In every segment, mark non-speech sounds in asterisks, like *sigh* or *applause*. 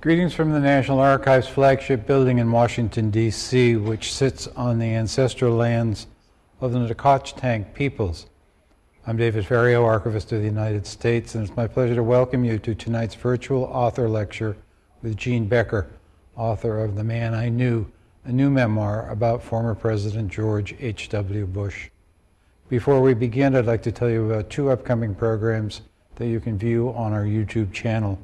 Greetings from the National Archives flagship building in Washington, D.C., which sits on the ancestral lands of the Nacotchtank peoples. I'm David Ferriero, Archivist of the United States, and it's my pleasure to welcome you to tonight's virtual author lecture with Jean Becker, author of The Man I Knew, a new memoir about former President George H.W. Bush. Before we begin, I'd like to tell you about two upcoming programs that you can view on our YouTube channel.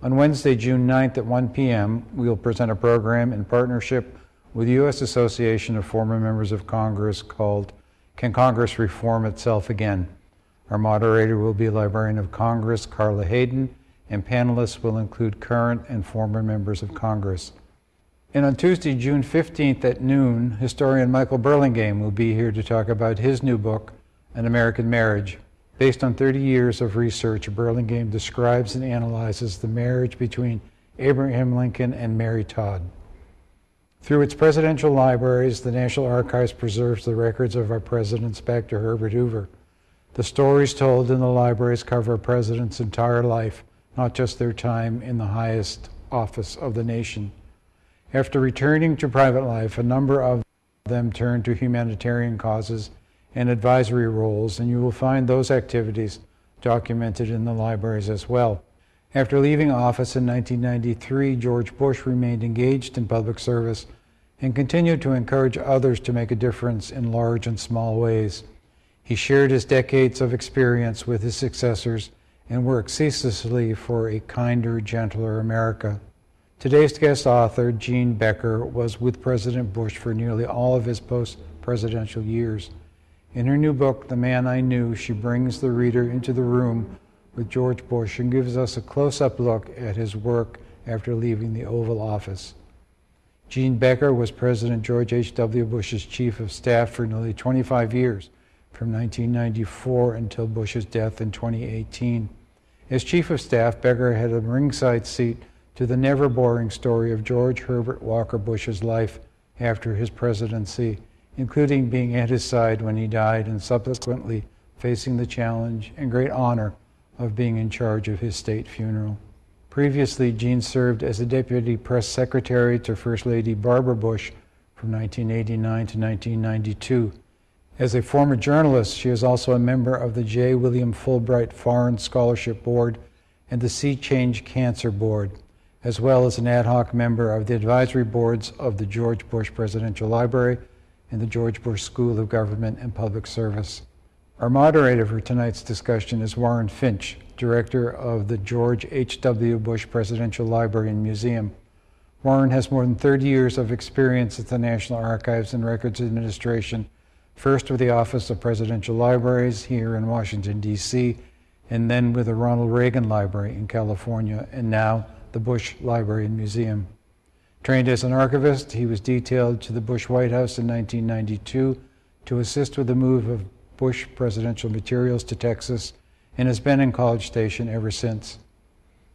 On Wednesday, June 9th at 1 p.m., we will present a program in partnership with the U.S. Association of Former Members of Congress called Can Congress Reform Itself Again? Our moderator will be Librarian of Congress Carla Hayden, and panelists will include current and former members of Congress. And on Tuesday, June 15th at noon, historian Michael Burlingame will be here to talk about his new book, An American Marriage, Based on 30 years of research, Burlingame describes and analyzes the marriage between Abraham Lincoln and Mary Todd. Through its presidential libraries, the National Archives preserves the records of our presidents back to Herbert Hoover. The stories told in the libraries cover a president's entire life, not just their time in the highest office of the nation. After returning to private life, a number of them turned to humanitarian causes and advisory roles, and you will find those activities documented in the libraries as well. After leaving office in 1993, George Bush remained engaged in public service and continued to encourage others to make a difference in large and small ways. He shared his decades of experience with his successors and worked ceaselessly for a kinder, gentler America. Today's guest author, Jean Becker, was with President Bush for nearly all of his post presidential years. In her new book, The Man I Knew, she brings the reader into the room with George Bush and gives us a close up look at his work after leaving the Oval Office. Jean Becker was President George H.W. Bush's chief of staff for nearly 25 years, from 1994 until Bush's death in 2018. As chief of staff, Becker had a ringside seat to the never boring story of George Herbert Walker Bush's life after his presidency including being at his side when he died and subsequently facing the challenge and great honor of being in charge of his state funeral. Previously, Jean served as a deputy press secretary to First Lady Barbara Bush from 1989 to 1992. As a former journalist, she is also a member of the J. William Fulbright Foreign Scholarship Board and the C-Change Cancer Board, as well as an ad hoc member of the advisory boards of the George Bush Presidential Library in the George Bush School of Government and Public Service. Our moderator for tonight's discussion is Warren Finch, director of the George H.W. Bush Presidential Library and Museum. Warren has more than 30 years of experience at the National Archives and Records Administration, first with the Office of Presidential Libraries here in Washington, D.C., and then with the Ronald Reagan Library in California, and now the Bush Library and Museum. Trained as an archivist, he was detailed to the Bush White House in 1992 to assist with the move of Bush presidential materials to Texas and has been in College Station ever since.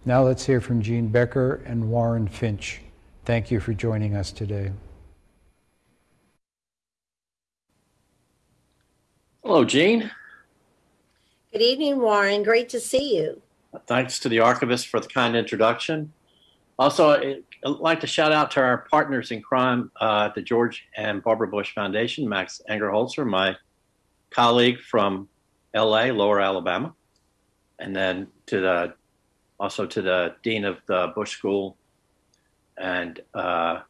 Now let's hear from Jean Becker and Warren Finch. Thank you for joining us today. Hello, Jean. Good evening, Warren. Great to see you. Thanks to the archivist for the kind introduction. Also, I'd like to shout out to our partners in crime uh, the George and Barbara Bush Foundation, Max Angerholzer, my colleague from LA, Lower Alabama, and then to the also to the dean of the Bush School and uh,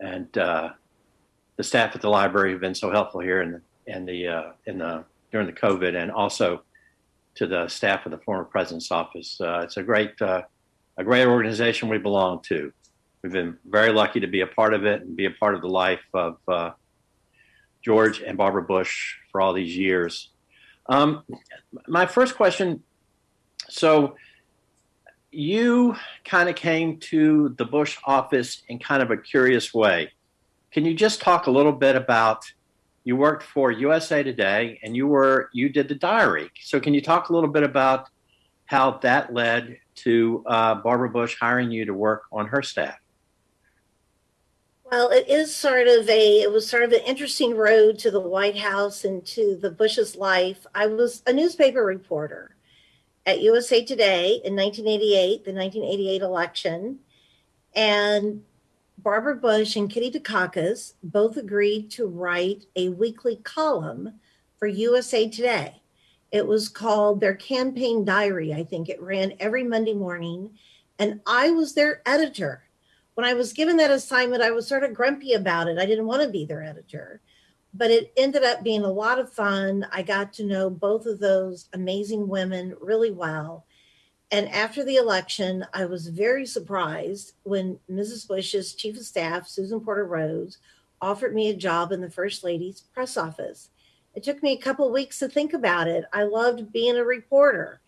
and uh, the staff at the library have been so helpful here in the in the uh, in the during the COVID, and also to the staff of the former president's office. Uh, it's a great uh, a great organization we belong to. We've been very lucky to be a part of it and be a part of the life of uh, George and Barbara Bush for all these years. Um, my first question so, you kind of came to the Bush office in kind of a curious way. Can you just talk a little bit about? You worked for USA Today, and you were you did the diary. So, can you talk a little bit about how that led to uh, Barbara Bush hiring you to work on her staff? Well, it is sort of a, it was sort of an interesting road to the White House and to the Bush's life. I was a newspaper reporter at USA Today in 1988, the 1988 election. And Barbara Bush and Kitty Dukakis both agreed to write a weekly column for USA Today. It was called their campaign diary, I think. It ran every Monday morning, and I was their editor. When I was given that assignment, I was sort of grumpy about it. I didn't want to be their editor, but it ended up being a lot of fun. I got to know both of those amazing women really well. And after the election, I was very surprised when Mrs. Bush's chief of staff, Susan Porter Rose, offered me a job in the First Lady's press office. It took me a couple weeks to think about it. I loved being a reporter.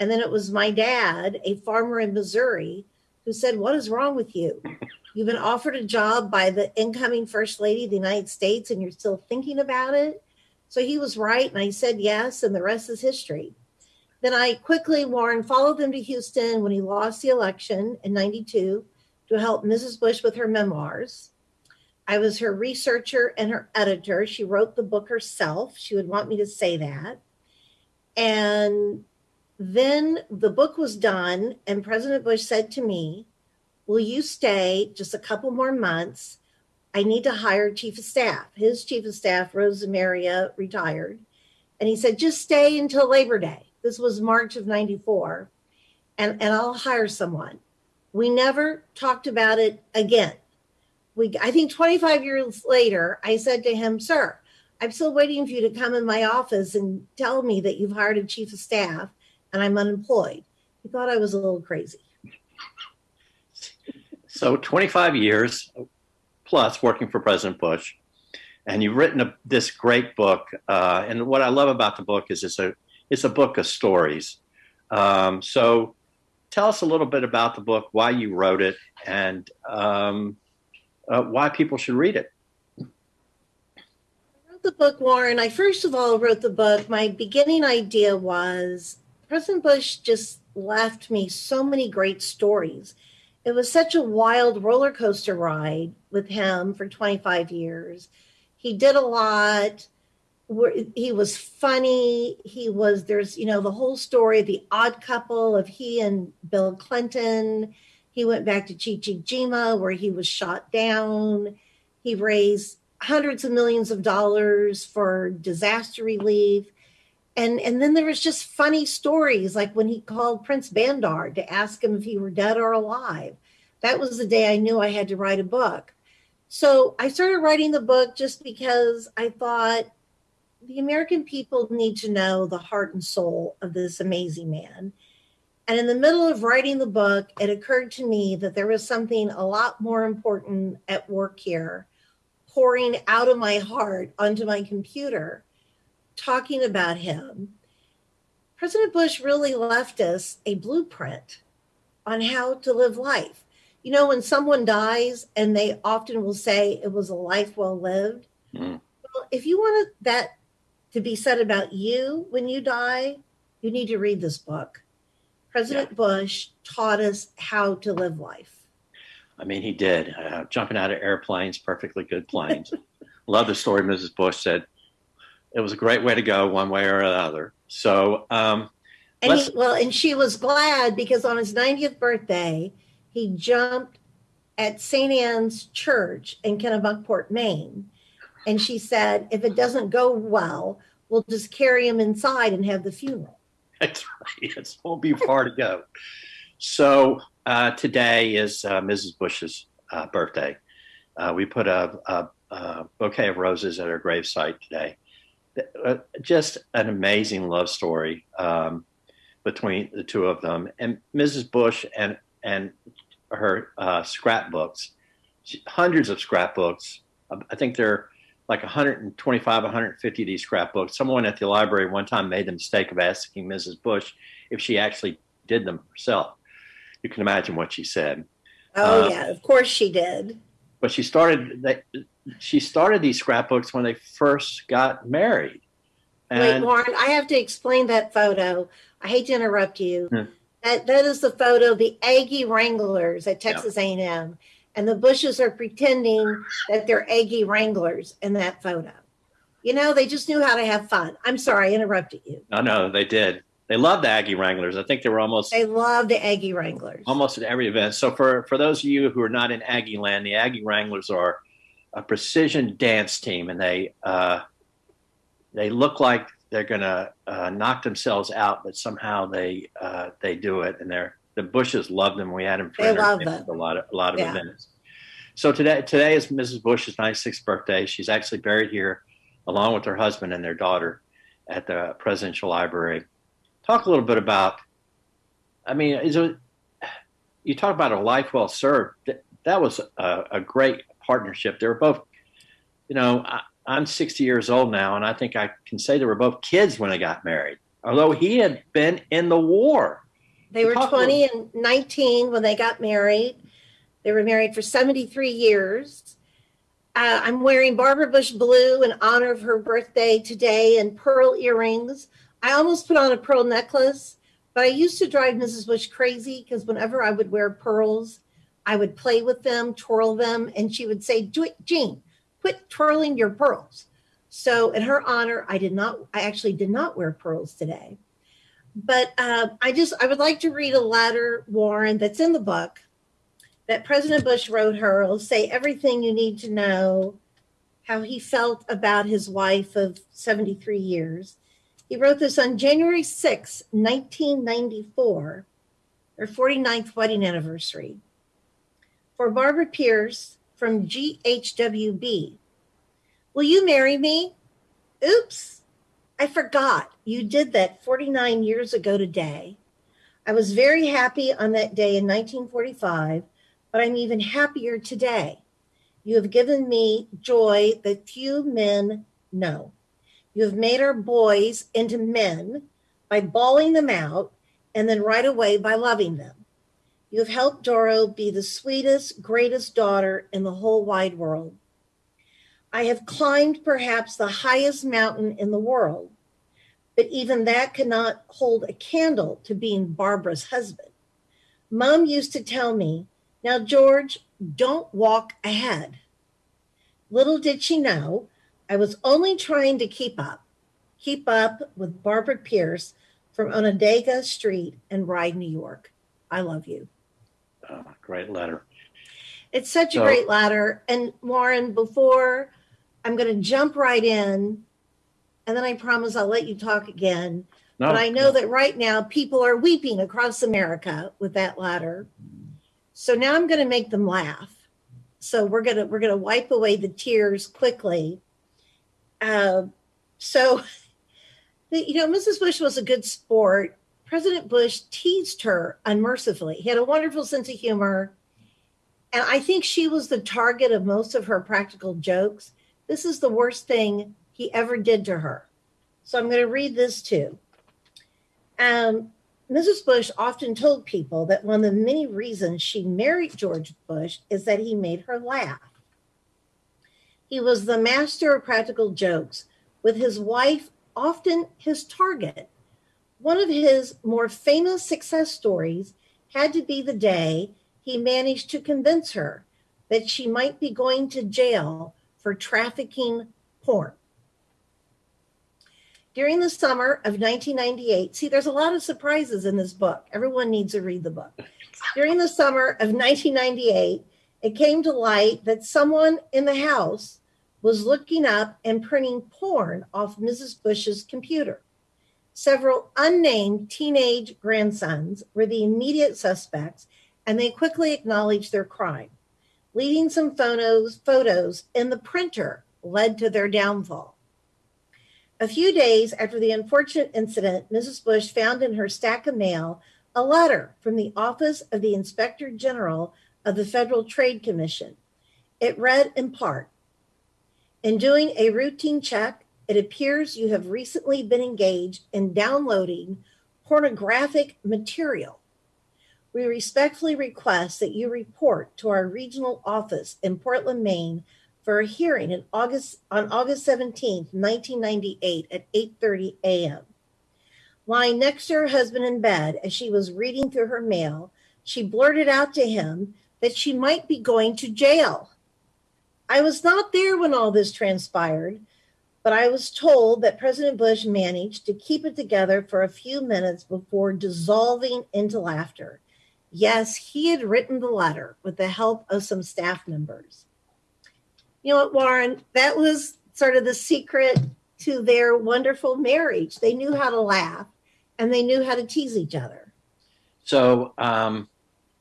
And then it was my dad, a farmer in Missouri, who said, What is wrong with you? You've been offered a job by the incoming First Lady of the United States and you're still thinking about it. So he was right. And I said yes. And the rest is history. Then I quickly, Warren, followed him to Houston when he lost the election in 92 to help Mrs. Bush with her memoirs. I was her researcher and her editor. She wrote the book herself. She would want me to say that. And then the book was done, and President Bush said to me, Will you stay just a couple more months? I need to hire chief of staff. His chief of staff, Rosa Maria, retired. And he said, Just stay until Labor Day. This was March of 94. And, and I'll hire someone. We never talked about it again. We, I think 25 years later, I said to him, Sir, I'm still waiting for you to come in my office and tell me that you've hired a chief of staff and I'm unemployed. He thought I was a little crazy. So 25 years plus working for President Bush, and you've written a, this great book. Uh, and what I love about the book is it's a it's a book of stories. Um, so tell us a little bit about the book, why you wrote it, and um, uh, why people should read it. I wrote the book, Warren. I first of all wrote the book. My beginning idea was President Bush just left me so many great stories. It was such a wild roller coaster ride with him for 25 years. He did a lot. He was funny. He was, there's, you know, the whole story, of the odd couple of he and Bill Clinton. He went back to Chichijima where he was shot down. He raised hundreds of millions of dollars for disaster relief. And and then there was just funny stories like when he called prince bandar to ask him if he were dead or alive. That was the day i knew i had to write a book. So i started writing the book just because i thought the american people need to know the heart and soul of this amazing man and in the middle of writing the book it occurred to me that there was something a lot more important at work here pouring out of my heart onto my computer talking about him, President Bush really left us a blueprint on how to live life. You know, when someone dies and they often will say it was a life well lived. Mm. Well, if you want that to be said about you when you die, you need to read this book. President yeah. Bush taught us how to live life. I mean, he did. Uh, jumping out of airplanes, perfectly good planes. *laughs* Love the story Mrs. Bush said it was a great way to go one way or another. So, um, and he, well, and she was glad because on his 90th birthday, he jumped at St. Anne's Church in Kennebunkport, Maine. And she said, if it doesn't go well, we'll just carry him inside and have the funeral. *laughs* That's right. It won't be far to go. So uh, today is uh, Mrs. Bush's uh, birthday. Uh, we put a, a, a, bouquet of roses at her gravesite today. Uh, just an amazing love story um, between the two of them. And Mrs. Bush and and her uh, scrapbooks, hundreds of scrapbooks. I think there like 125, 150 of these scrapbooks. Someone at the library one time made the mistake of asking Mrs. Bush if she actually did them herself. You can imagine what she said. Oh uh, yeah, of course she did. But she started. They, she started these scrapbooks when they first got married. And Wait, Warren, I have to explain that photo. I hate to interrupt you. Hmm. That that is the photo of the Aggie Wranglers at Texas yeah. A&M, and the Bushes are pretending that they're Aggie Wranglers in that photo. You know, they just knew how to have fun. I'm sorry, I interrupted you. No, no, they did. they loved the Aggie Wranglers. I think they were almost They love the Aggie Wranglers. almost at every event. So for for those of you who are not in Aggie land, the Aggie Wranglers are a precision dance team, and they uh, they look like they're gonna uh, knock themselves out, but somehow they uh, they do it, and they're the Bushes loved them. We had them for They love them. a lot of a lot of Yeah. events. So today today is Mrs. Bush's 96th birthday. She's actually buried here, along with her husband and their daughter, at the Presidential Library. Talk a little bit about. I mean, is it, you talk about a life well served. That, that was a, a great partnership. They were both, you know, I, I'm 60 years old now, and I think I can say they were both kids when they got married. Although he had been in the war. They were 20 and 19 when they got married. They were married for 73 years. Uh, I'm wearing Barbara Bush blue in honor of her birthday today and pearl earrings. I almost put on a pearl necklace, but I used to drive Mrs. Bush crazy because whenever I would wear pearls, I would play with them, twirl them, and she would say, "Do it, Jean, quit twirling your pearls." So, in her honor, I did not. I actually did not wear pearls today but uh, I just I would like to read a letter, Warren, that's in the book that President Bush wrote her. It'll say everything you need to know, how he felt about his wife of 73 years. He wrote this on January 6, 1994, her 49th wedding anniversary. For Barbara Pierce from GHWB. Will you marry me? Oops. I forgot you did that 49 years ago today. I was very happy on that day in 1945, but I'm even happier today. You have given me joy that few men know. You have made our boys into men by bawling them out and then right away by loving them. You have helped Doro be the sweetest, greatest daughter in the whole wide world. I have climbed perhaps the highest mountain in the world, but even that cannot hold a candle to being Barbara's husband. Mom used to tell me, Now, George, don't walk ahead. Little did she know, I was only trying to keep up, keep up with Barbara Pierce from Onondaga Street in Rye, New York. I love you. Oh, great letter. It's such a great letter. And Warren, before I'm going to jump right in, and then I promise I'll let you talk again. No, But I know that right now people are weeping across America with that ladder. So now I'm going to make them laugh. So we're gonna we're gonna wipe away the tears quickly. Uh, so, *laughs* you know, Mrs. Bush was a good sport. President Bush teased her unmercifully. He had a wonderful sense of humor, and I think she was the target of most of her practical jokes. This is the worst thing he ever did to her. So I'm going to read this too. Um, Mrs. Bush often told people that one of the many reasons she married George Bush is that he made her laugh. He was the master of practical jokes, with his wife often his target. One of his more famous success stories had to be the day he managed to convince her that she might be going to jail for trafficking porn. During the summer of 1998, see, there's a lot of surprises in this book. Everyone needs to read the book. *laughs* During the summer of 1998, it came to light that someone in the house was looking up and printing porn off Mrs. Bush's computer. Several unnamed teenage grandsons were the immediate suspects, and they quickly acknowledged their crime. Leaving some photos, photos in the printer led to their downfall. A few days after the unfortunate incident, Mrs. Bush found in her stack of mail a letter from the Office of the Inspector General of the Federal Trade Commission. It read in part In doing a routine check, it appears you have recently been engaged in downloading pornographic material. We respectfully request that you report to our regional office in Portland, Maine for a hearing in August on August 17, 1998 at 8:30 a.m. Lying next to her husband in bed as she was reading through her mail, she blurted out to him that she might be going to jail. I was not there when all this transpired, But I was told that President Bush managed to keep it together for a few minutes before dissolving into laughter. Yes, he had written the letter with the help of some staff members. You know what, Warren? That was sort of the secret to their wonderful marriage. They knew how to laugh and they knew how to tease each other. So, um,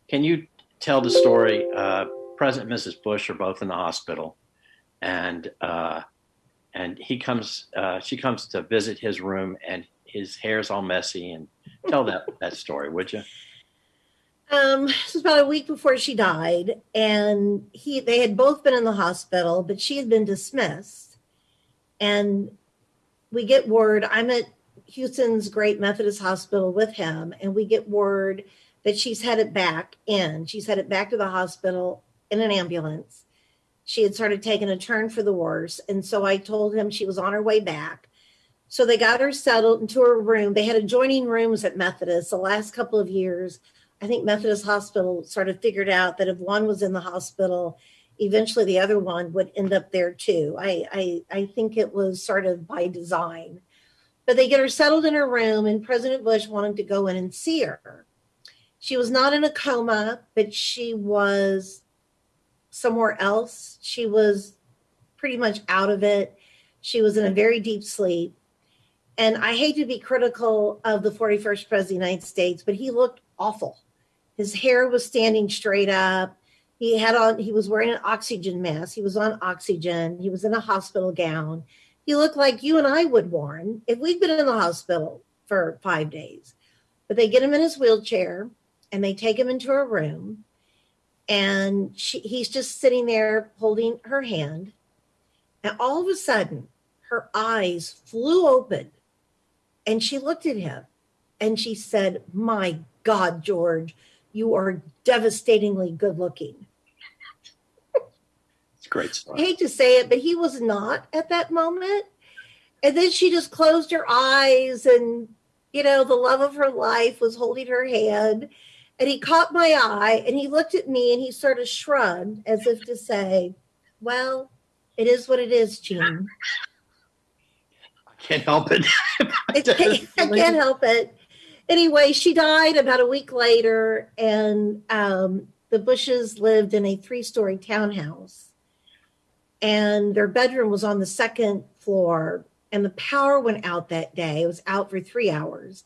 can you tell the story? Uh, President and Mrs. Bush are both in the hospital, and uh, and he comes, uh, she comes to visit his room, and his hair's all messy. And tell that that story, would you? Um, this was about a week before she died, and he they had both been in the hospital, but she had been dismissed. And we get word I'm at Houston's Great Methodist Hospital with him, and we get word that she's headed back in. She's headed back to the hospital in an ambulance. She had started taking a turn for the worse. And so I told him she was on her way back. So they got her settled into her room. They had adjoining rooms at Methodist the last couple of years. I think Methodist Hospital sort of figured out that if one was in the hospital, eventually the other one would end up there too. I, I, I think it was sort of by design. But they get her settled in her room, and President Bush wanted to go in and see her. She was not in a coma, but she was somewhere else. She was pretty much out of it. She was in a very deep sleep. And I hate to be critical of the 41st President of the United States, but he looked awful. His hair was standing straight up. He had on, he was wearing an oxygen mask. He was on oxygen. He was in a hospital gown. He looked like you and I would, Warren, if we'd been in the hospital for five days. But they get him in his wheelchair and they take him into a room and she, he's just sitting there holding her hand. And all of a sudden, her eyes flew open and she looked at him and she said, My God, George, you are devastatingly good looking. It's great I hate to say it, but he was not at that moment. And then she just closed her eyes and, you know, the love of her life was holding her hand. And he caught my eye and he looked at me and he sort of shrugged as if to say, Well, it is what it is, Jean. I can't help it. *laughs* I can't, I can't help it. Anyway, she died about a week later, and um, the Bushes lived in a three story townhouse. And their bedroom was on the second floor, and the power went out that day. It was out for three hours.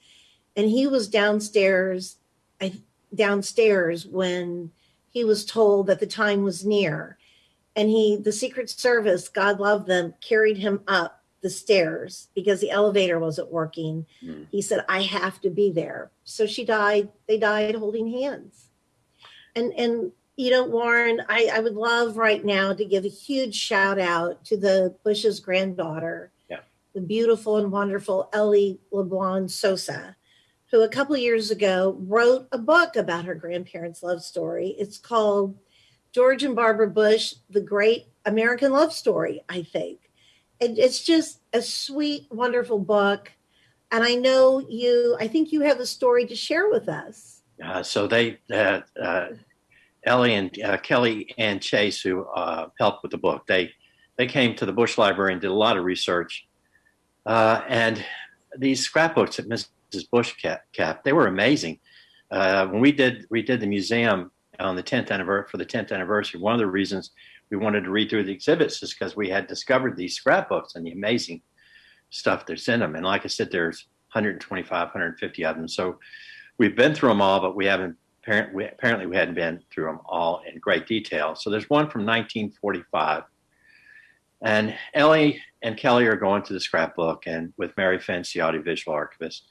And he was downstairs, downstairs when he was told that the time was near. And he, the Secret Service, God love them, carried him up the stairs because the elevator wasn't working. Hmm. He said, I have to be there. So she died, they died holding hands. And and you know, Warren, I, I would love right now to give a huge shout out to the Bush's granddaughter, Yeah. the beautiful and wonderful Ellie LeBlond Sosa, who a couple of years ago wrote a book about her grandparents' love story. It's called George and Barbara Bush, the Great American Love Story, I think. And it's just a sweet, wonderful book. And I know you, I think you have a story to share with us. Uh, so they, uh, uh, Ellie and uh, Kelly and Chase, who uh, helped with the book, they they came to the Bush Library and did a lot of research. Uh, and these scrapbooks that Mrs. Bush kept, they were amazing. When we did we did the museum on the 10th anniversary for the 10th anniversary, one of the reasons we wanted to read through the exhibits just because we had discovered these scrapbooks and the amazing stuff that's in them. And like I said, there's 125, 150 of them. So we've been through them all, but we haven't apparently we, apparently we hadn't been through them all in great detail. So there's one from 1945, and Ellie and Kelly are going to the scrapbook, and with Mary Finch, the audiovisual archivist,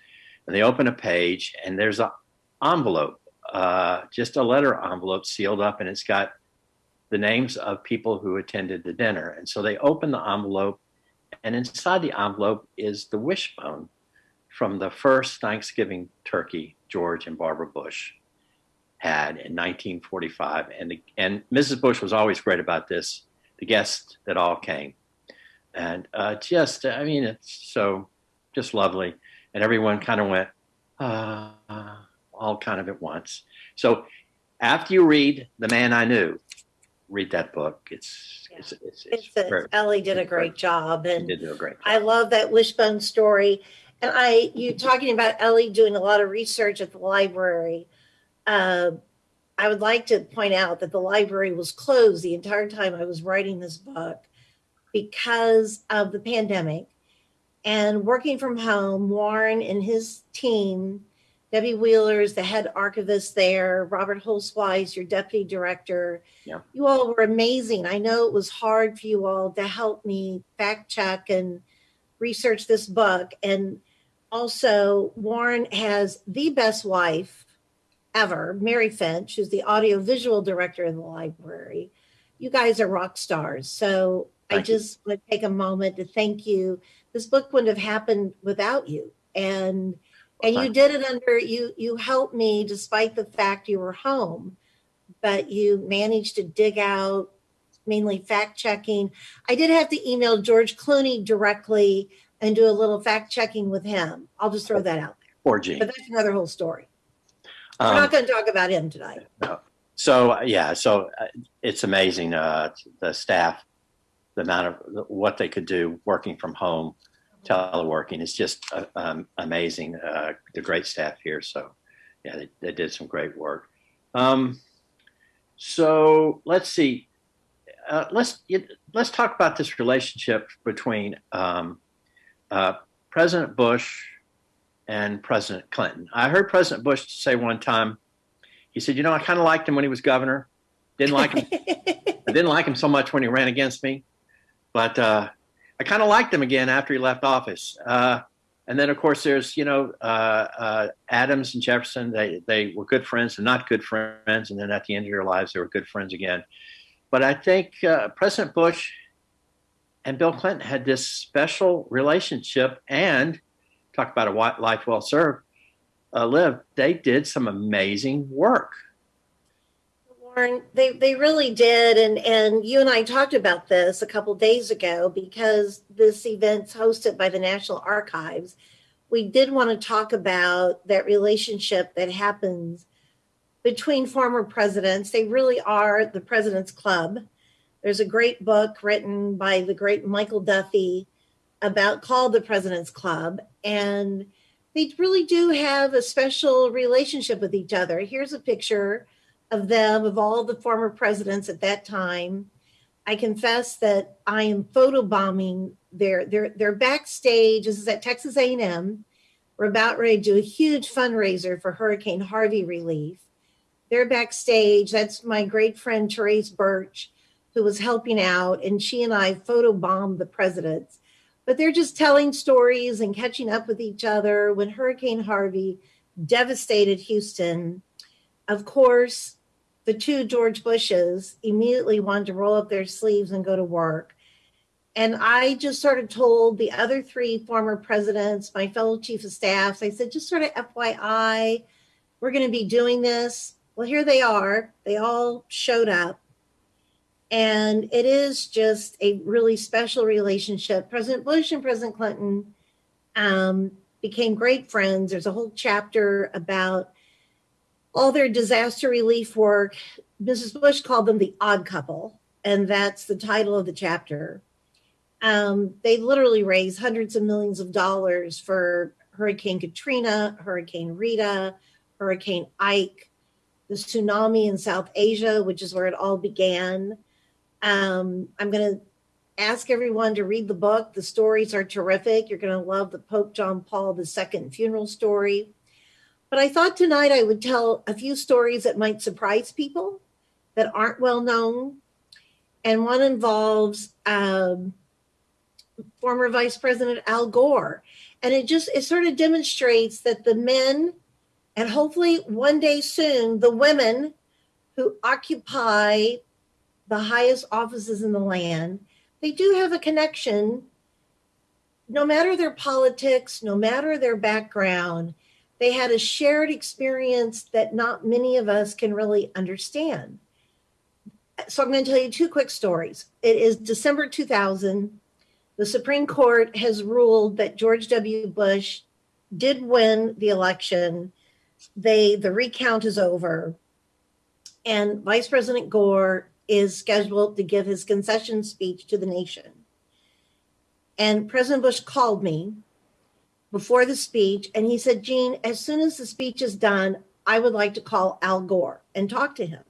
and they open a page, and there's an envelope, uh, just a letter envelope sealed up, and it's got the names of people who attended the dinner. And so they open the envelope, and inside the envelope is the wishbone from the first Thanksgiving turkey George and Barbara Bush had in 1945. And, the, and Mrs. Bush was always great about this, the guests that all came. And uh, just, I mean, it's so just lovely. And everyone kind of went, uh, all kind of at once. So after you read The Man I Knew, read that book. It's it's it's, it's, It's, very, it's, Ellie did a great job and did do a great job. I love that wishbone story. And I, you talking about Ellie doing a lot of research at the library. Uh, I would like to point out that the library was closed the entire time I was writing this book because of the pandemic. And working from home, Warren and his team, Debbie Wheeler is the head archivist there, Robert Holzweiss, your deputy director. Yeah. You all were amazing. I know it was hard for you all to help me fact check and research this book. And also, Warren has the best wife ever, Mary Finch, who's the audiovisual director of the library. You guys are rock stars. So I Thank you. just want to take a moment to thank you. This book wouldn't have happened without you. And and you did it under you you helped me despite the fact you were home, but you managed to dig out mainly fact checking. I did have to email George Clooney directly and do a little fact checking with him. I'll just throw that out there. Poor Jean. But that's another whole story. We're Um, not going to talk about him tonight. No. So yeah, so uh, it's amazing uh, the staff, the amount of what they could do working from home, teleworking. It's just uh, um, amazing. Uh, the great staff here. So yeah, they, they did some great work. Um, so let's see. Uh, let's let's talk about this relationship between um, uh, President Bush and President Clinton. I heard President Bush say one time he said, "You know, I kind of liked him when he was governor. Didn't like him. *laughs* I didn't like him so much when he ran against me, but uh, I kind of liked him again after he left office." Uh, and then, of course, there's you know uh, uh, Adams and Jefferson. They they were good friends and not good friends, and then at the end of their lives, they were good friends again. But I think uh, President Bush and Bill Clinton had this special relationship, and talk about a life well served uh, lived, they did some amazing work. Warren, they, they really did. And, and you and I talked about this a couple days ago because this event's hosted by the National Archives. We did want to talk about that relationship that happens between former presidents. They really are the President's Club. There's a great book written by the great Michael Duffy about called the President's Club. And they really do have a special relationship with each other. Here's a picture of them, of all the former presidents at that time. I confess that I am photobombing their their their backstage. This is at Texas A&M. We're about ready to do a huge fundraiser for Hurricane Harvey relief. They're backstage. That's my great friend Therese Birch, who was helping out, and she and I photobombed the presidents. But they're just telling stories and catching up with each other when Hurricane Harvey devastated Houston. Of course, the two George Bushes immediately wanted to roll up their sleeves and go to work. And I just sort of told the other three former presidents, my fellow chief of staffs, I said, just sort of FYI, we're going to be doing this. Well, here they are. They all showed up. And it is just a really special relationship. President Bush and President Clinton um, became great friends. There's a whole chapter about all their disaster relief work. Mrs. Bush called them the odd couple, and that's the title of the chapter. Um, they literally raised hundreds of millions of dollars for Hurricane Katrina, Hurricane Rita, Hurricane Ike, the tsunami in South Asia, which is where it all began. Um, I'm going to ask everyone to read the book. The stories are terrific. You're going to love the Pope John Paul II funeral story. But I thought tonight I would tell a few stories that might surprise people that aren't well known. And one involves um, former Vice President Al Gore. And it just, it sort of demonstrates that the men, and hopefully one day soon, the women who occupy the highest offices in the land, they do have a connection. No matter their politics, no matter their background, they had a shared experience that not many of us can really understand. So I'm going to tell you two quick stories. It is December 2000. The Supreme Court has ruled that George W. Bush did win the election. They the recount is over. And Vice President Gore is scheduled to give his concession speech to the nation. And President Bush called me before the speech and he said, Jean, as soon as the speech is done, I would like to call Al Gore and talk to him.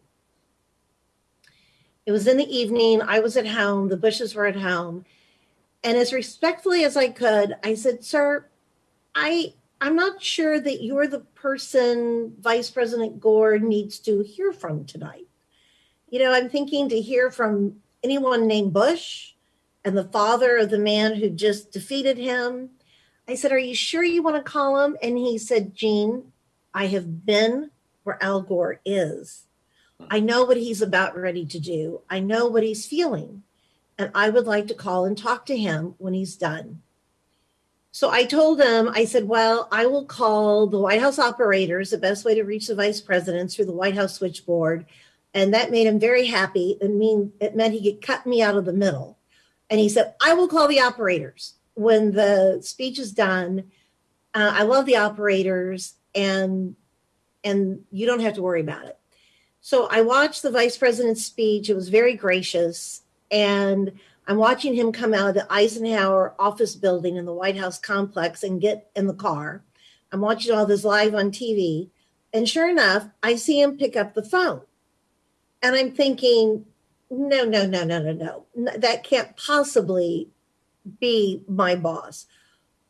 It was in the evening. I was at home. The Bushes were at home. And as respectfully as I could, I said, Sir, I I'm not sure that you're the person Vice President Gore needs to hear from tonight. You know, I'm thinking to hear from anyone named Bush and the father of the man who just defeated him. I said, Are you sure you want to call him? And he said, Jean, I have been where Al Gore is. I know what he's about ready to do. I know what he's feeling. And I would like to call and talk to him when he's done. So I told him, I said, well, I will call the White House operators. The best way to reach the vice president through the White House switchboard. And that made him very happy. It mean it meant he could cut me out of the middle. And he said, I will call the operators when the speech is done. Uh, I love the operators and and you don't have to worry about it. So I watched the vice president's speech. It was very gracious. And I'm watching him come out of the Eisenhower office building in the White House complex and get in the car. I'm watching all this live on TV. And sure enough, I see him pick up the phone. And I'm thinking, no, no, no, no, no, no. That can't possibly be my boss.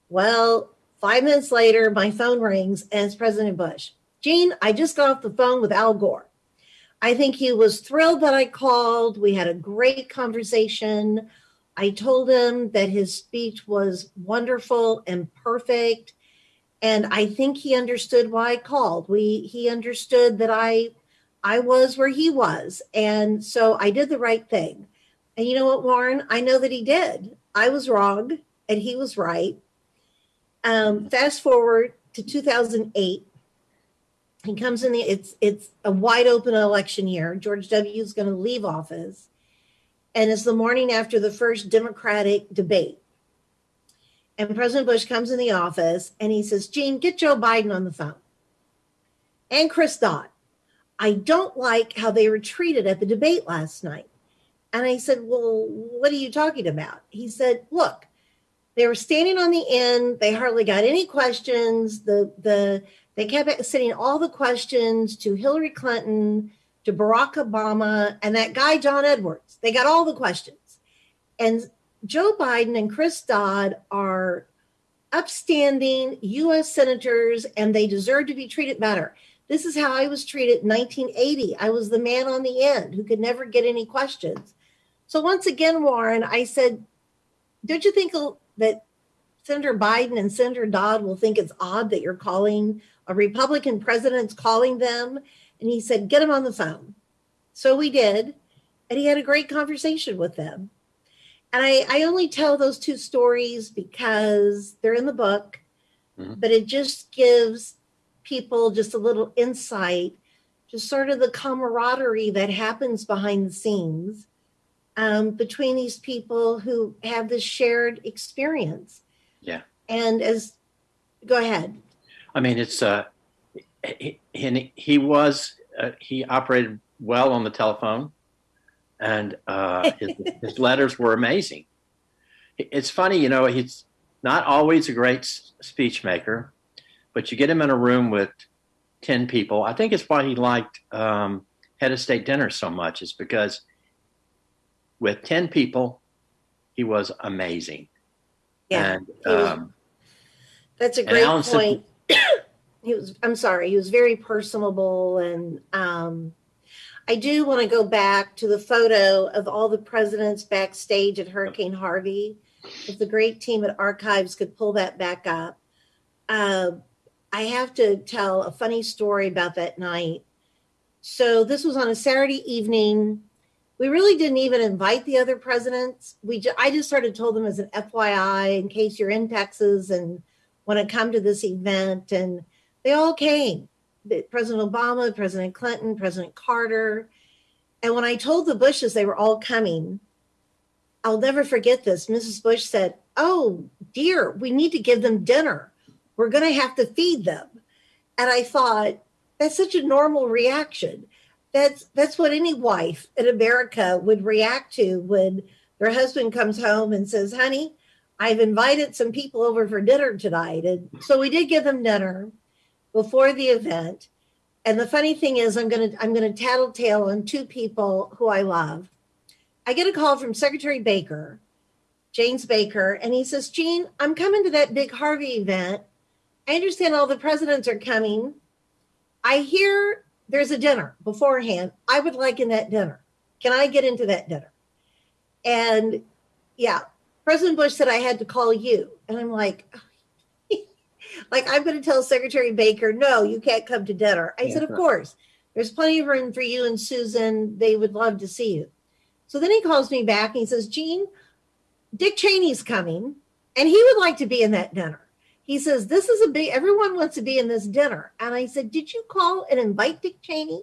Well, five minutes later, my phone rings and it's President Bush. Jean, I just got off the phone with Al Gore. I think he was thrilled that I called. We had a great conversation. I told him that his speech was wonderful and perfect. And I think he understood why I called. We he understood that I I was where he was. And so I did the right thing. And you know what, Warren? I know that he did. I was wrong and he was right. Um, fast forward to 2008 he comes in the it's it's a wide open election year. George W. is going to leave office, and it's the morning after the first Democratic debate. And President Bush comes in the office and he says, "Jean, get Joe Biden on the phone." And Chris Dodd, I don't like how they were treated at the debate last night. And I said, "Well, what are you talking about?" He said, "Look, they were standing on the end. They hardly got any questions. The the they kept sending all the questions to Hillary Clinton, to Barack Obama, and that guy, John Edwards. They got all the questions. And Joe Biden and Chris Dodd are upstanding US senators, and they deserve to be treated better. This is how I was treated in 1980. I was the man on the end who could never get any questions. So once again, Warren, I said, don't you think that Senator Biden and Senator Dodd will think it's odd that you're calling a Republican president's calling them. And he said, get him on the phone. So we did. And he had a great conversation with them. And I, I only tell those two stories because they're in the book, mm-hmm. but it just gives people just a little insight, just sort of the camaraderie that happens behind the scenes um, between these people who have this shared experience. Yeah. And as, go ahead. I mean, it's uh, he, he, he was uh, he operated well on the telephone, and uh, *laughs* his, his letters were amazing. It's funny, you know, he's not always a great speech maker, but you get him in a room with ten people. I think it's why he liked um, head of state dinner so much, is because with ten people, he was amazing. Yeah, and, um, that's a great point. *coughs* He was i'm sorry he was very personable and um, i do want to go back to the photo of all the presidents backstage at hurricane harvey. If the great team at archives could pull that back up. Uh, i have to tell a funny story about that night. So this was on a saturday evening we really didn't even invite the other presidents we ju- i just sort of told them as an fyi in case you're in texas and want to come to this event and they all came President Obama, President Clinton, President Carter. And when I told the Bushes they were all coming, I'll never forget this. Mrs. Bush said, Oh, dear, we need to give them dinner. We're going to have to feed them. And I thought, that's such a normal reaction. That's that's what any wife in America would react to when their husband comes home and says, "Honey, I've invited some people over for dinner tonight." And so we did give them dinner before the event. And the funny thing is, I'm gonna I'm gonna tattletale on two people who I love. I get a call from Secretary Baker, James Baker, and he says, "Jean, I'm coming to that big Harvey event. I understand all the presidents are coming. I hear there's a dinner beforehand. I would like in that dinner. Can I get into that dinner? And yeah, President Bush said I had to call you. And I'm like, *laughs* like I'm going to tell Secretary Baker, no, you can't come to dinner. I said, of course, there's plenty of room for you and Susan. They would love to see you. So then he calls me back and he says, Jean, Dick Cheney's coming and he would like to be in that dinner. He says, This is a big, everyone wants to be in this dinner. And I said, Did you call and invite Dick Cheney?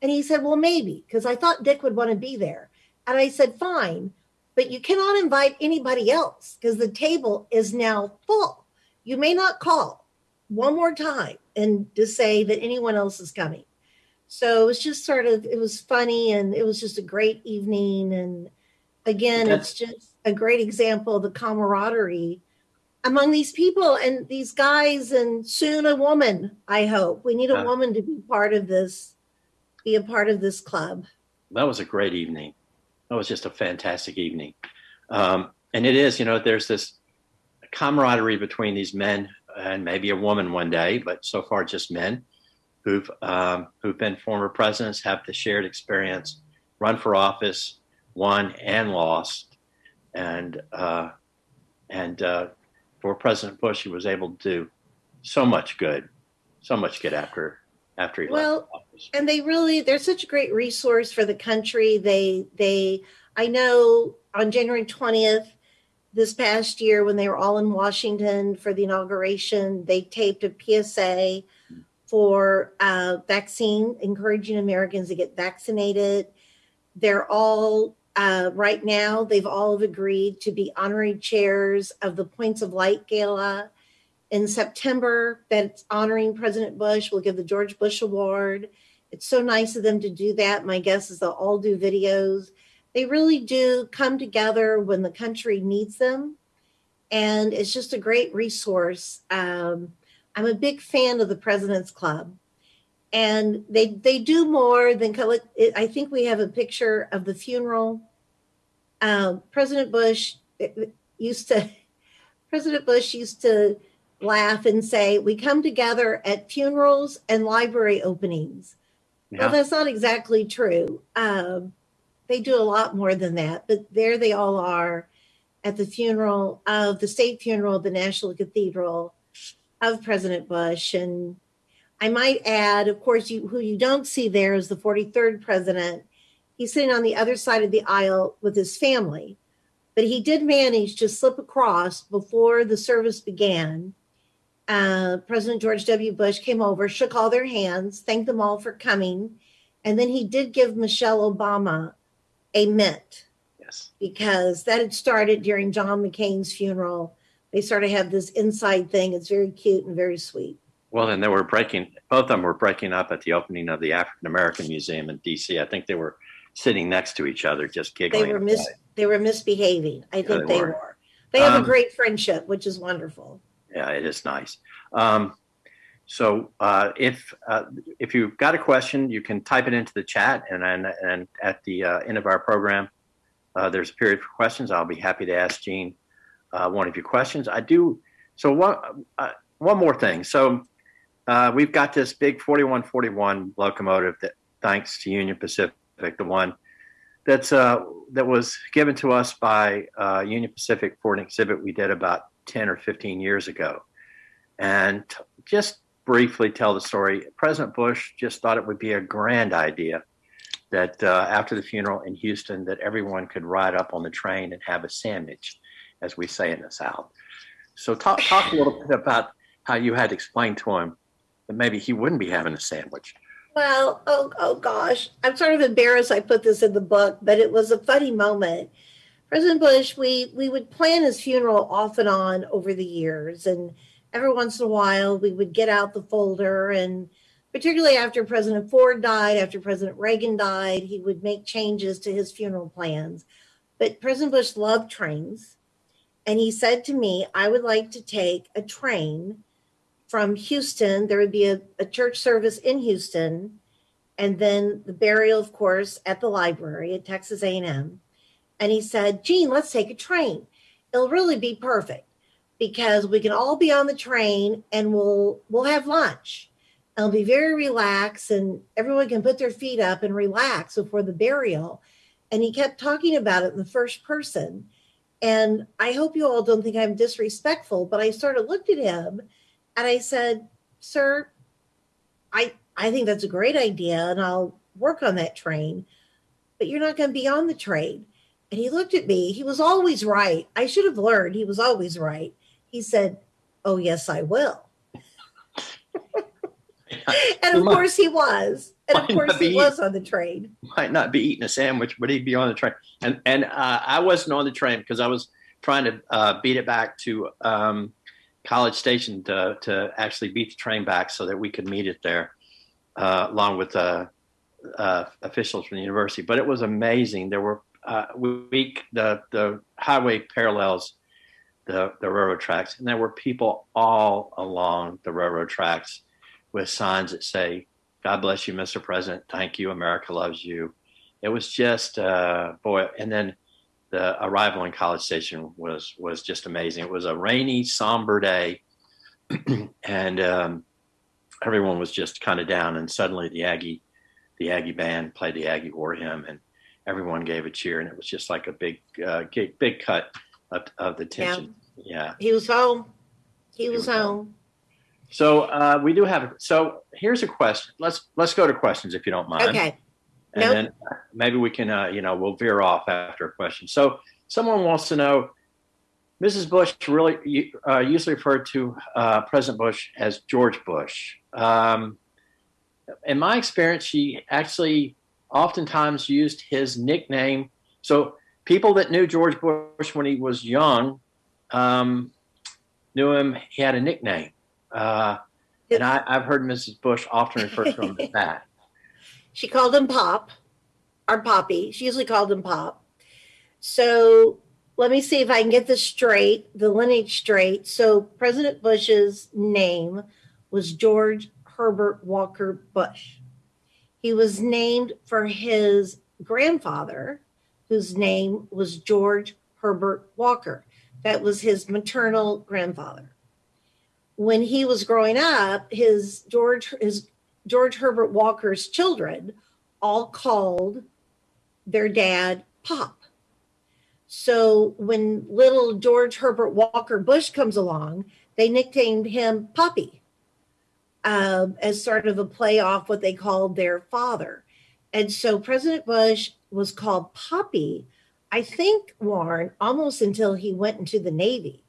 And he said, Well, maybe, because I thought Dick would want to be there. And I said, Fine, but you cannot invite anybody else because the table is now full. You may not call one more time and to say that anyone else is coming. So it was just sort of, it was funny and it was just a great evening. And again, it's just a great example of the camaraderie among these people and these guys and soon a woman i hope we need a woman to be part of this be a part of this club that was a great evening. That was just a fantastic evening. Um, and it is, you know, there's this camaraderie between these men and maybe a woman one day, but so far just men who've um, who've been former presidents, have the shared experience, run for office, won and lost, and uh, and uh, for President Bush, he was able to do so much good, so much good after after he Well, left office. and they really they're such a great resource for the country they they i know on january 20th this past year when they were all in washington for the inauguration they taped a psa for uh, vaccine encouraging americans to get vaccinated they're all uh, right now they've all agreed to be honorary chairs of the points of light gala in September that's honoring President Bush. We'll give the George Bush Award. It's so nice of them to do that. My guess is they'll all do videos. They really do come together when the country needs them. And it's just a great resource. Um, I'm a big fan of the President's Club. And they they do more than collect. I think we have a picture of the funeral. Um, President Bush used to. *laughs* President Bush used to laugh and say, We come together at funerals and library openings. Yeah. Well, that's not exactly true. Um, they do a lot more than that, but there they all are at the funeral of the state funeral of the National Cathedral of President Bush. And I might add, of course, you, who you don't see there is the 43rd president. He's sitting on the other side of the aisle with his family, but he did manage to slip across before the service began uh, President George W. Bush came over, shook all their hands, thanked them all for coming, and then he did give Michelle Obama a mint yes. because that had started during John McCain's funeral. They sort of have this inside thing. It's very cute and very sweet. Well, and they were breaking, both of them were breaking up at the opening of the African American Museum in DC. I think they were sitting next to each other, just giggling. They were mis- they were misbehaving. I think they they were. were. They have Um, a great friendship, which is wonderful. Yeah, it is nice. Um, so uh, if uh, if you've got a question, you can type it into the chat, and and, and at the uh, end of our program, uh, there's a period for questions. I'll be happy to ask Jean uh, one of your questions. I do. So one uh, one more thing. So uh, we've got this big 4141 locomotive that, thanks to Union Pacific, the one that's uh, that was given to us by uh, Union Pacific for an exhibit we did about 10 or 15 years ago. And just briefly tell the story. President Bush just thought it would be a grand idea that uh, after the funeral in Houston, that everyone could ride up on the train and have a sandwich, as we say in the South. So talk, talk a little bit about how you had explained to him maybe he wouldn't be having a sandwich. Well, oh, oh gosh, I'm sort of embarrassed I put this in the book, but it was a funny moment. President Bush, we we would plan his funeral off and on over the years, and every once in a while we would get out the folder and particularly after President Ford died, after President Reagan died, he would make changes to his funeral plans. But President Bush loved trains. And he said to me, I would like to take a train from Houston. There would be a, a church service in Houston, and then the burial, of course, at the library at Texas A&M. And he said, Jean, let's take a train. It'll really be perfect because we can all be on the train and we'll we'll have lunch. It'll be very relaxed and everyone can put their feet up and relax before the burial. And he kept talking about it in the first person. And I hope you all don't think I'm disrespectful, but I sort of looked at him and I said, Sir, I I think that's a great idea and I'll work on that train, but you're not going to be on the train. And he looked at me. He was always right. I should have learned he was always right. He said, Oh, yes, I will. *laughs* and of Might- course he was. And of course he was on the train. might not be eating a sandwich, but he'd be on the train. And and uh, I wasn't on the train because I was trying to uh, beat it back to um, College Station to to actually beat the train back so that we could meet it there, uh, along with uh, uh, officials from the university. But it was amazing. There were uh, we the the highway parallels the the railroad tracks, and there were people all along the railroad tracks with signs that say God bless you, Mr. President. Thank you. America loves you. It was just, uh, boy. And then the arrival in College Station was was just amazing. It was a rainy, somber day, *clears throat* and um, everyone was just kind of down. And suddenly, the Aggie, the Aggie band played the Aggie War hymn, and everyone gave a cheer. And it was just like a big, uh, big, big cut of, of the tension. Yeah. He was home. He was was home. home. So uh, we do have. So here's a question. Let's let's go to questions if you don't mind. Okay. And Nope. then maybe we can, uh, you know, we'll veer off after a question. So someone wants to know, Mrs. Bush really uh, usually referred to uh, President Bush as George Bush. Um, in my experience, she actually oftentimes used his nickname. So people that knew George Bush when he was young um, knew him. He had a nickname, uh, and I, I've heard Mrs. Bush often refer to him as that. She called him Pop or Poppy. She usually called him Pop. So let me see if I can get this straight, the lineage straight. So President Bush's name was George Herbert Walker Bush. He was named for his grandfather, whose name was George Herbert Walker. That was his maternal grandfather. When he was growing up, his George his George Herbert Walker's children all called their dad Pop. So when little George Herbert Walker Bush comes along, they nicknamed him Poppy um, as sort of a play off what they called their father. And so President Bush was called Poppy, I think, Warren, almost until he went into the Navy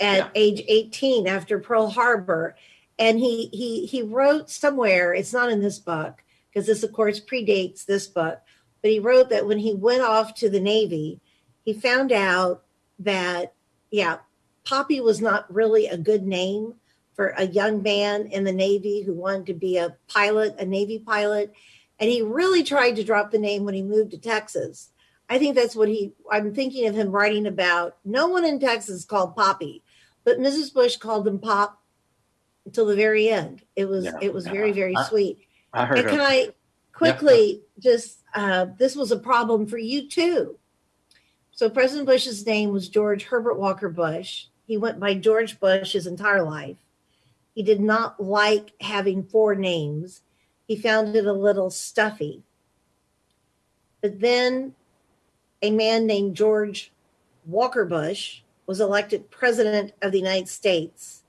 at Yeah. age 18 after Pearl Harbor and he he he wrote somewhere it's not in this book because this of course predates this book but he wrote that when he went off to the navy he found out that yeah poppy was not really a good name for a young man in the navy who wanted to be a pilot a navy pilot. And he really tried to drop the name when he moved to texas. I think that's what he i'm thinking of him writing about. No one in texas called poppy but mrs bush called him pop until the very end. It was Yeah, it was yeah. very very I- sweet. I heard And can I quickly just uh, this was a problem for you too. So President Bush's name was George Herbert Walker Bush. He went by George Bush his entire life. He did not like having four names. He found it a little stuffy. But then a man named George Walker Bush was elected president of the United States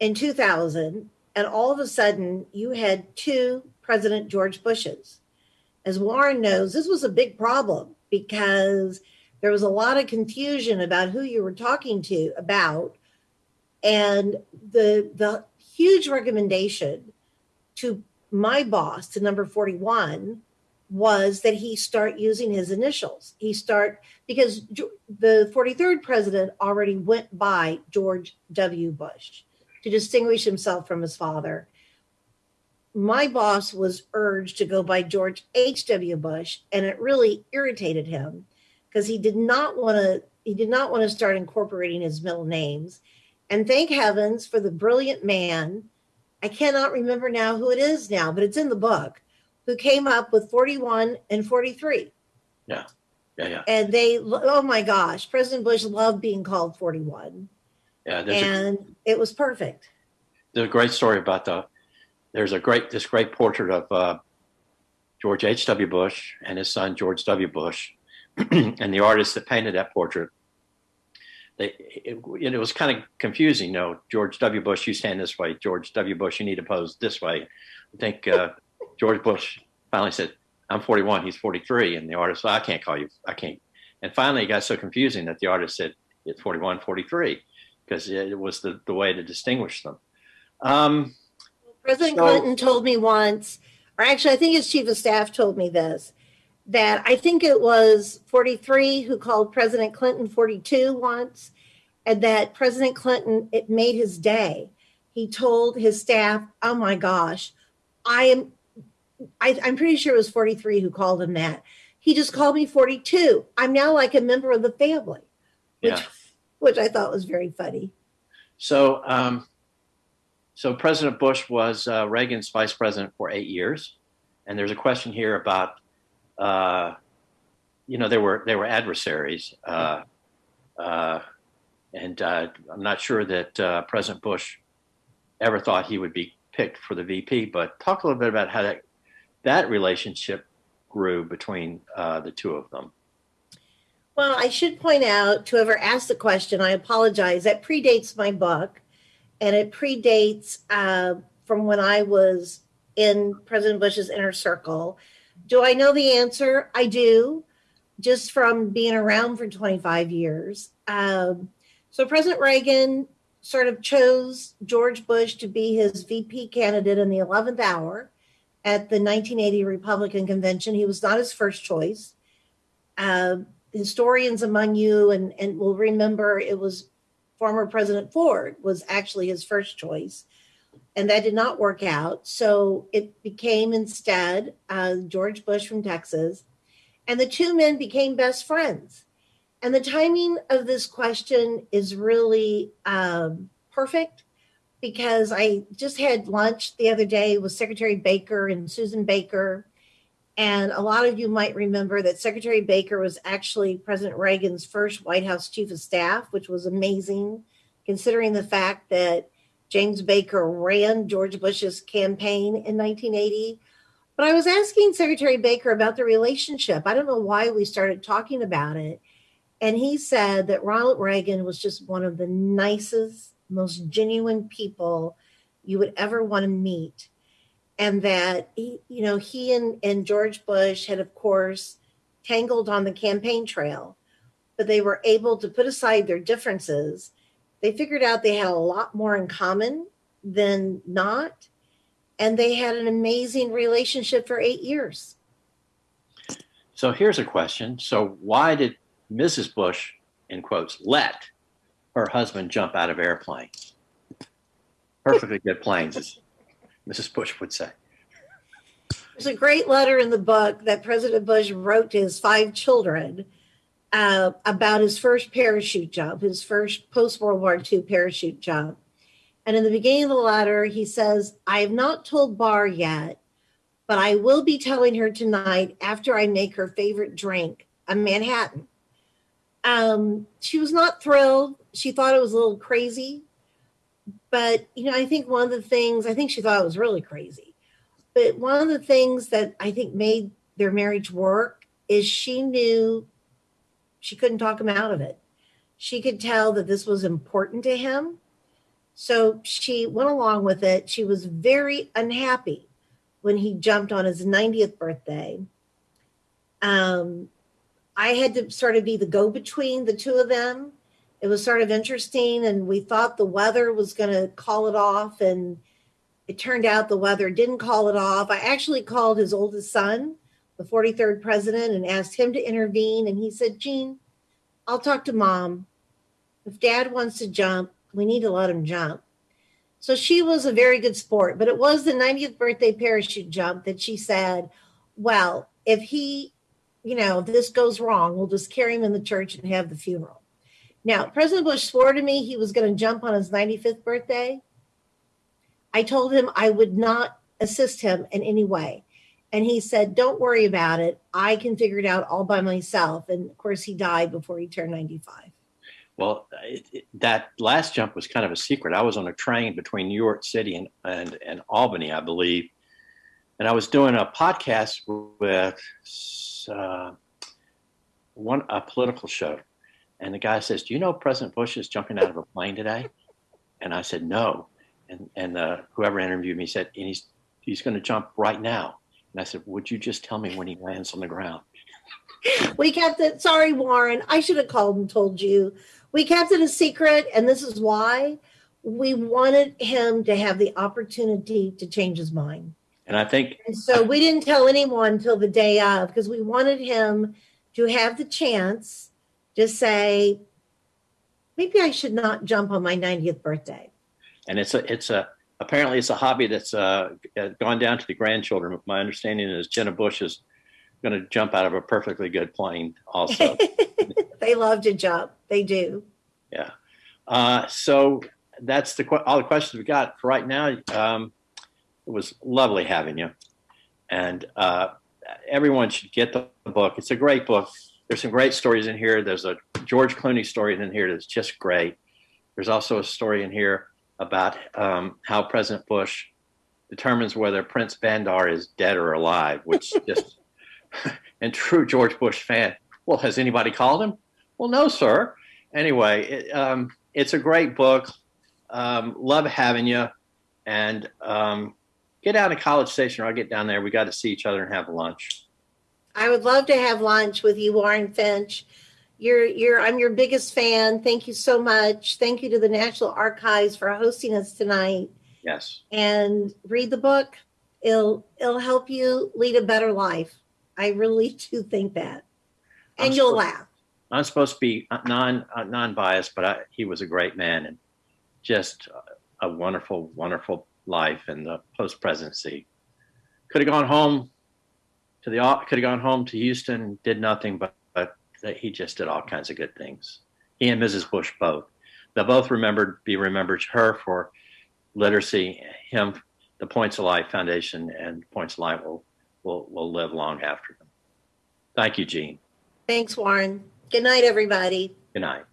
in 2000 and all of a sudden you had two president george bushes. As warren knows this was a big problem because there was a lot of confusion about who you were talking to about and the the huge recommendation to my boss to number 41 was that he start using his initials. He start because the 43rd president already went by george w. Bush to distinguish himself from his father. my boss was urged to go by George H.W. Bush, and it really irritated him because he did not want to he did not want to start incorporating his middle names. And thank heavens for the brilliant man. I cannot remember now who it is now, but it's in the book, who came up with 41 and 43. Yeah, yeah. Yeah. And they, oh my gosh, President Bush loved being called 41. Yeah, there's a, And it was perfect. there's a great story about the. There's a great this great portrait of uh, George H. W. Bush and his son George W. Bush, *clears throat* and the artist that painted that portrait. They, it, it was kind of confusing. You know, George W. Bush, you stand this way. George W. Bush, you need to pose this way. I think uh, George Bush finally said, "I'm 41. He's 43," and the artist, well, "I can't call you. I can't." And finally, it got so confusing that the artist said, "It's 41, 43," because it was the the way to distinguish them. Um, President So- Clinton told me once, or actually, I think his chief of staff told me this, that I think it was 43 who called President Clinton 42 once, and that President Clinton, it made his day. He told his staff, oh my gosh, I am, I, I'm pretty sure it was 43 who called him that. He just called me 42. I'm now like a member of the family, which, Yeah. Which I thought was very funny. So, um, so President Bush was uh, Reagan's vice president for eight years, and there's a question here about, uh, you know, there were there were adversaries, uh, uh, and uh, I'm not sure that uh, President Bush ever thought he would be picked for the VP. But talk a little bit about how that that relationship grew between the two of them. Well, I should point out to whoever asked the question, I apologize. That predates my book, and it predates uh, from when I was in President Bush's inner circle. Do I know the answer? I do, just from being around for 25 years. Um, so President Reagan sort of chose George Bush to be his VP candidate in the 11th hour at the 1980 Republican convention. He was not his first choice. Uh, historians among you and, and will remember it was former President Ford was actually his first choice. And that did not work out. So it became instead uh, George Bush from Texas. And the two men became best friends. And the timing of this question is really um, perfect because I just had lunch the other day with Secretary Baker and Susan Baker. And a lot of you might remember that Secretary Baker was actually President Reagan's first White House chief of staff, which was amazing considering the fact that James Baker ran George Bush's campaign in 1980. But I was asking Secretary Baker about the relationship. I don't know why we started talking about it. And he said that Ronald Reagan was just one of the nicest, most genuine people you would ever want to meet and that he, you know he and, and george bush had of course tangled on the campaign trail but they were able to put aside their differences they figured out they had a lot more in common than not and they had an amazing relationship for eight years So here's a question. So why did Mrs. Bush, in quotes, let her husband jump out of airplanes? Perfectly good planes, Mrs. Bush would say. There's a great letter in the book that President Bush wrote to his five children uh, about his first parachute jump, his first post World War II parachute jump. And in the beginning of the letter, he says, I have not told Bar yet, but I will be telling her tonight after I make her favorite drink, a Manhattan. Um, she was not thrilled. She thought it was a little crazy. But, you know, I think one of the things, I think she thought it was really crazy. But one of the things that I think made their marriage work is she knew she couldn't talk him out of it. She could tell that this was important to him. So she went along with it. She was very unhappy when he jumped on his 90th birthday. Um, I had to sort of be the go between the two of them. It was sort of interesting, and we thought the weather was going to call it off, and it turned out the weather didn't call it off. I actually called his oldest son, the 43rd president, and asked him to intervene. And he said, Jean, I'll talk to mom. If dad wants to jump, we need to let him jump. So she was a very good sport, but it was the 90th birthday parachute jump that she said, well, if he, you know, if this goes wrong, we'll just carry him in the church and have the funeral. Now, President Bush swore to me he was going to jump on his 95th birthday. I told him I would not assist him in any way. And he said, Don't worry about it. I can figure it out all by myself. And of course, he died before he turned 95. Well, it, it, that last jump was kind of a secret. I was on a train between New York City and, and, and Albany, I believe. And I was doing a podcast with uh, one a political show. And the guy says, Do you know President Bush is jumping out of a plane today? And I said, No. And, and uh, whoever interviewed me said, and he's, he's going to jump right now. And I said, Would you just tell me when he lands on the ground? we kept it. Sorry, Warren. I should have called and told you. We kept it a secret, and this is why we wanted him to have the opportunity to change his mind. And I think, And so we didn't tell anyone until the day of because we wanted him to have the chance to say, maybe I should not jump on my 90th birthday. and it's a, it's a, apparently it's a hobby that's uh, gone down to the grandchildren. My understanding is Jenna Bush is going to jump out of a perfectly good plane also. *laughs* they love to jump. They do. Yeah. Uh, so that's the all the questions we got for right now. Um, it was lovely having you, and uh, everyone should get the book. It's a great book. There's some great stories in here. There's a George Clooney story in here that's just great. There's also a story in here about um, how President Bush determines whether Prince Bandar is dead or alive, which *laughs* just *laughs* and true George Bush fan. Well, has anybody called him? Well, no, sir. Anyway, it, um, it's a great book. Um, love having you, and um, get down to College Station, or I'll get down there. We got to see each other and have lunch. I would love to have lunch with you, Warren Finch. You're, you're, I'm your biggest fan. Thank you so much. Thank you to the National Archives for hosting us tonight. Yes. And read the book. It'll, it'll help you lead a better life. I really *laughs* do think that. And I'm you'll supposed- laugh. I'm supposed to be non uh, non biased, but I, he was a great man and just a wonderful, wonderful life in the post presidency. Could have gone home to the could have gone home to Houston, did nothing, but but he just did all kinds of good things. He and Mrs. Bush both. They'll both remembered be remembered her for literacy, him the Points of Light Foundation and Points of Light will will will live long after them. Thank you, Jean. Thanks, Warren. Good night, everybody. Good night.